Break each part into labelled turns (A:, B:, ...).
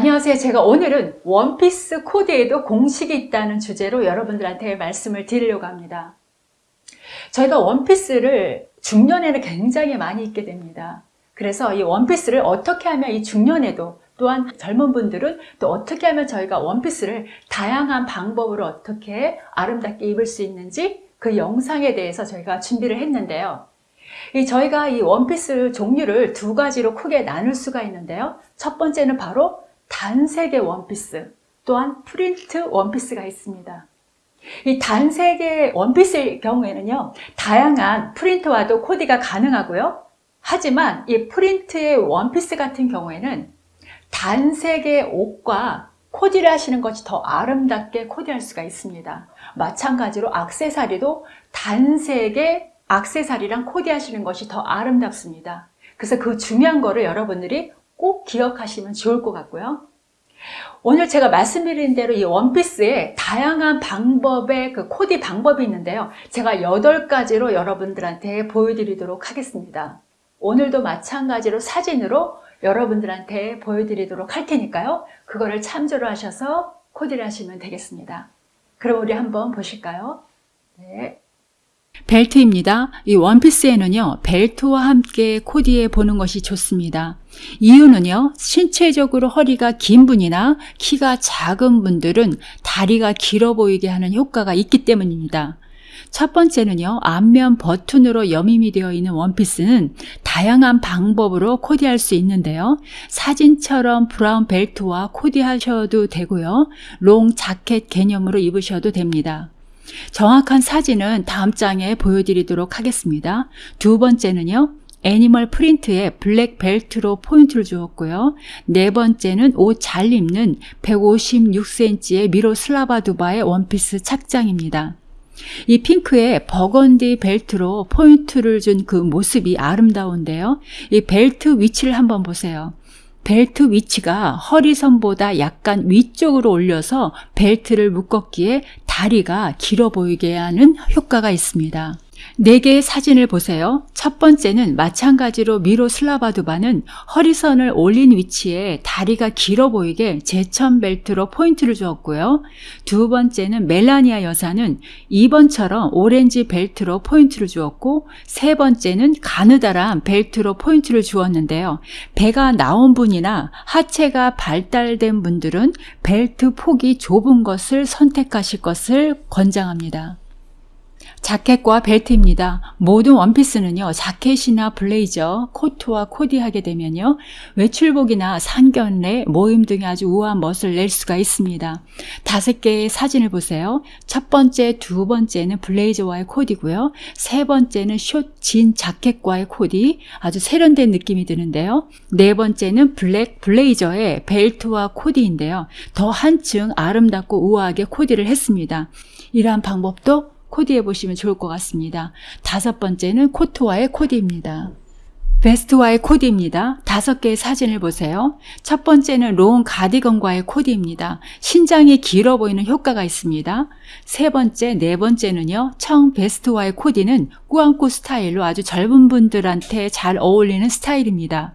A: 안녕하세요. 제가 오늘은 원피스 코디에도 공식이 있다는 주제로 여러분들한테 말씀을 드리려고 합니다. 저희가 원피스를 중년에는 굉장히 많이 입게 됩니다. 그래서 이 원피스를 어떻게 하면 이 중년에도 또한 젊은 분들은 또 어떻게 하면 저희가 원피스를 다양한 방법으로 어떻게 아름답게 입을 수 있는지 그 영상에 대해서 저희가 준비를 했는데요. 이 저희가 이 원피스 종류를 두 가지로 크게 나눌 수가 있는데요. 첫 번째는 바로 단색의 원피스, 또한 프린트 원피스가 있습니다. 이 단색의 원피스의 경우에는요, 다양한 프린트와도 코디가 가능하고요. 하지만 이 프린트의 원피스 같은 경우에는 단색의 옷과 코디를 하시는 것이 더 아름답게 코디할 수가 있습니다. 마찬가지로 악세사리도 단색의 악세사리랑 코디하시는 것이 더 아름답습니다. 그래서 그 중요한 거를 여러분들이 꼭 기억하시면 좋을 것 같고요. 오늘 제가 말씀드린 대로 이 원피스에 다양한 방법의 그 코디 방법이 있는데요. 제가 8가지로 여러분들한테 보여드리도록 하겠습니다. 오늘도 마찬가지로 사진으로 여러분들한테 보여드리도록 할 테니까요. 그거를 참조를 하셔서 코디를 하시면 되겠습니다. 그럼 우리 한번 보실까요? 네.
B: 벨트입니다. 이 원피스에는요, 벨트와 함께 코디해 보는 것이 좋습니다. 이유는요, 신체적으로 허리가 긴 분이나 키가 작은 분들은 다리가 길어 보이게 하는 효과가 있기 때문입니다. 첫 번째는요, 앞면 버튼으로 여밈이 되어 있는 원피스는 다양한 방법으로 코디할 수 있는데요. 사진처럼 브라운 벨트와 코디하셔도 되고요. 롱 자켓 개념으로 입으셔도 됩니다. 정확한 사진은 다음 장에 보여드리도록 하겠습니다. 두 번째는요. animal print에 블랙 벨트로 포인트를 주었고요. 네 번째는 옷 잘 입는 156cm의 미로슬라바 두마의 원피스 착장입니다. 이 핑크에 버건디 벨트로 포인트를 준 그 모습이 아름다운데요. 이 벨트 위치를 한번 보세요. 벨트 위치가 허리선보다 약간 위쪽으로 올려서 벨트를 묶었기에 다리가 길어 보이게 하는 효과가 있습니다. 4개의 사진을 보세요. 첫 번째는 마찬가지로 미로슬라바 두마는 허리선을 올린 위치에 다리가 길어 보이게 제천 벨트로 포인트를 주었고요. 두 번째는 멜라니아 여사는 2번처럼 오렌지 벨트로 포인트를 주었고 세 번째는 가느다란 벨트로 포인트를 주었는데요. 배가 나온 분이나 하체가 발달된 분들은 벨트 폭이 좁은 것을 선택하실 것을 권장합니다. 자켓과 벨트입니다. 모든 원피스는요, 자켓이나 블레이저, 코트와 코디하게 되면요, 외출복이나 상견례, 모임 등의 아주 우아한 멋을 낼 수가 있습니다. 다섯 개의 사진을 보세요. 첫 번째, 두 번째는 블레이저와의 코디고요. 세 번째는 숏, 진 자켓과의 코디, 아주 세련된 느낌이 드는데요. 네 번째는 블랙 블레이저의 벨트와 코디인데요. 더 한층 아름답고 우아하게 코디를 했습니다. 이러한 방법도 코디해 보시면 좋을 것 같습니다. 다섯 번째는 코트와의 코디입니다. 베스트와의 코디입니다. 다섯 개의 사진을 보세요. 첫 번째는 롱 가디건과의 코디입니다. 신장이 길어 보이는 효과가 있습니다. 세 번째, 네 번째는요. 청 베스트와의 코디는 꾸안꾸 스타일로 아주 젊은 분들한테 잘 어울리는 스타일입니다.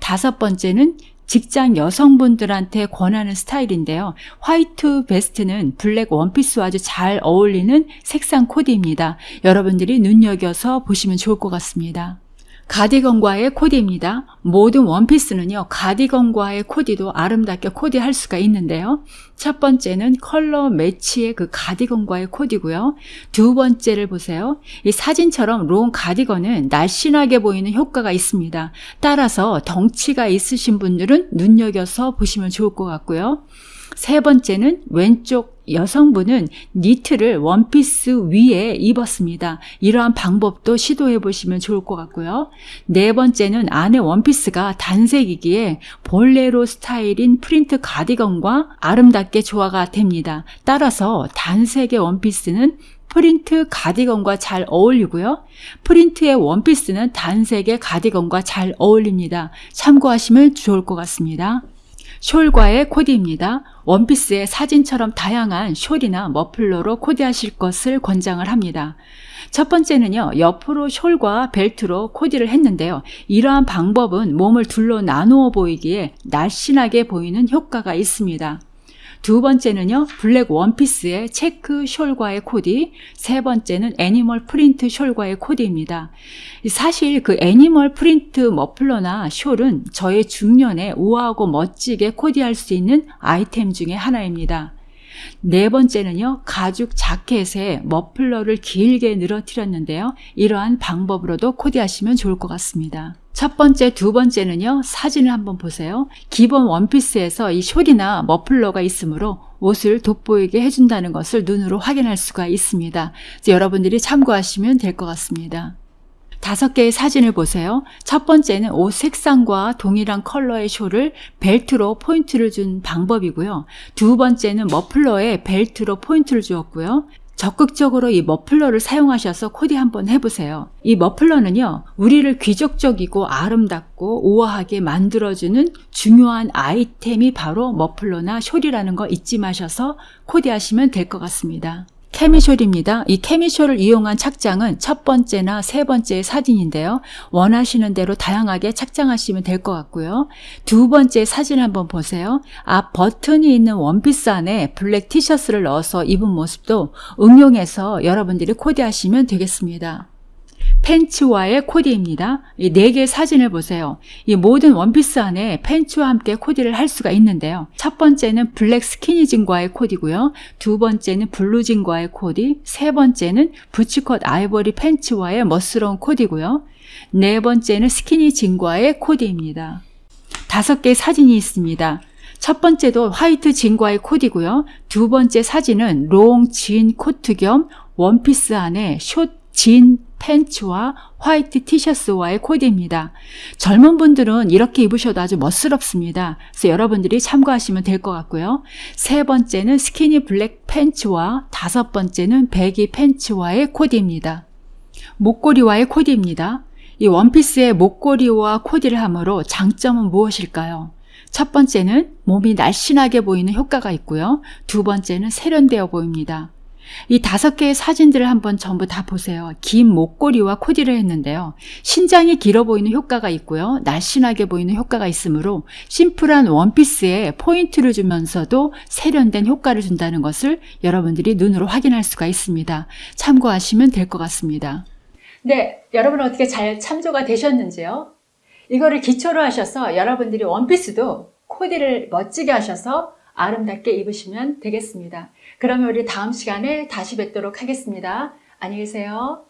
B: 다섯 번째는 직장 여성분들한테 권하는 스타일인데요. 화이트 베스트는 블랙 원피스와 아주 잘 어울리는 색상 코디입니다. 여러분들이 눈여겨서 보시면 좋을 것 같습니다. 가디건과의 코디입니다. 모든 원피스는요, 가디건과의 코디도 아름답게 코디할 수가 있는데요. 첫 번째는 컬러 매치의 그 가디건과의 코디고요. 두 번째를 보세요. 이 사진처럼 롱 가디건은 날씬하게 보이는 효과가 있습니다. 따라서 덩치가 있으신 분들은 눈여겨서 보시면 좋을 것 같고요. 세 번째는 왼쪽 여성분은 니트를 원피스 위에 입었습니다. 이러한 방법도 시도해 보시면 좋을 것 같고요. 네 번째는 안에 원피스가 단색이기에 볼레로 스타일인 프린트 가디건과 아름답게 조화가 됩니다. 따라서 단색의 원피스는 프린트 가디건과 잘 어울리고요. 프린트의 원피스는 단색의 가디건과 잘 어울립니다. 참고하시면 좋을 것 같습니다. 숄과의 코디입니다. 원피스의 사진처럼 다양한 숄이나 머플러로 코디하실 것을 권장을 합니다. 첫 번째는요, 옆으로 숄과 벨트로 코디를 했는데요. 이러한 방법은 몸을 둘러 나누어 보이기에 날씬하게 보이는 효과가 있습니다. 두 번째는요, 블랙 원피스의 체크 숄과의 코디. 세 번째는 애니멀 프린트 숄과의 코디입니다. 사실 그 애니멀 프린트 머플러나 숄은 저의 중년에 우아하고 멋지게 코디할 수 있는 아이템 중에 하나입니다. 네 번째는요, 가죽 자켓에 머플러를 길게 늘어뜨렸는데요. 이러한 방법으로도 코디하시면 좋을 것 같습니다. 첫 번째, 두 번째는요, 사진을 한번 보세요. 기본 원피스에서 이 숄이나 머플러가 있으므로 옷을 돋보이게 해준다는 것을 눈으로 확인할 수가 있습니다. 여러분들이 참고하시면 될 것 같습니다. 다섯 개의 사진을 보세요. 첫 번째는 옷 색상과 동일한 컬러의 숄을 벨트로 포인트를 준 방법이고요. 두 번째는 머플러에 벨트로 포인트를 주었고요. 적극적으로 이 머플러를 사용하셔서 코디 한번 해보세요. 이 머플러는요, 우리를 귀족적이고 아름답고 우아하게 만들어주는 중요한 아이템이 바로 머플러나 숄이라는 거 잊지 마셔서 코디하시면 될 것 같습니다. 케미숄입니다. 이 케미숄을 이용한 착장은 첫 번째나 세 번째 사진인데요. 원하시는 대로 다양하게 착장하시면 될 것 같고요. 두 번째 사진 한번 보세요. 앞 버튼이 있는 원피스 안에 블랙 티셔츠를 넣어서 입은 모습도 응용해서 여러분들이 코디하시면 되겠습니다. 팬츠와의 코디입니다. 이 네 개의 사진을 보세요. 이 모든 원피스 안에 팬츠와 함께 코디를 할 수가 있는데요. 첫 번째는 블랙 스키니진과의 코디고요. 두 번째는 블루진과의 코디, 세 번째는 부츠컷 아이보리 팬츠와의 멋스러운 코디고요. 네 번째는 스키니진과의 코디입니다. 다섯 개의 사진이 있습니다. 첫 번째도 화이트 진과의 코디고요. 두 번째 사진은 롱 진 코트 겸 원피스 안에 숏 진 팬츠와 화이트 티셔츠와의 코디입니다. 젊은 분들은 이렇게 입으셔도 아주 멋스럽습니다. 그래서 여러분들이 참고하시면 될 것 같고요. 세 번째는 스키니 블랙 팬츠와 다섯 번째는 배기 팬츠와의 코디입니다. 목걸이와의 코디입니다. 이 원피스의 목걸이와 코디를 함으로 장점은 무엇일까요? 첫 번째는 몸이 날씬하게 보이는 효과가 있고요. 두 번째는 세련되어 보입니다. 이 다섯 개의 사진들을 한번 전부 다 보세요. 긴 목걸이와 코디를 했는데요. 신장이 길어 보이는 효과가 있고요. 날씬하게 보이는 효과가 있으므로 심플한 원피스에 포인트를 주면서도 세련된 효과를 준다는 것을 여러분들이 눈으로 확인할 수가 있습니다. 참고하시면 될 것 같습니다.
A: 네, 여러분 어떻게 잘 참조가 되셨는지요? 이거를 기초로 하셔서 여러분들이 원피스도 코디를 멋지게 하셔서 아름답게 입으시면 되겠습니다. 그러면 우리 다음 시간에 다시 뵙도록 하겠습니다. 안녕히 계세요.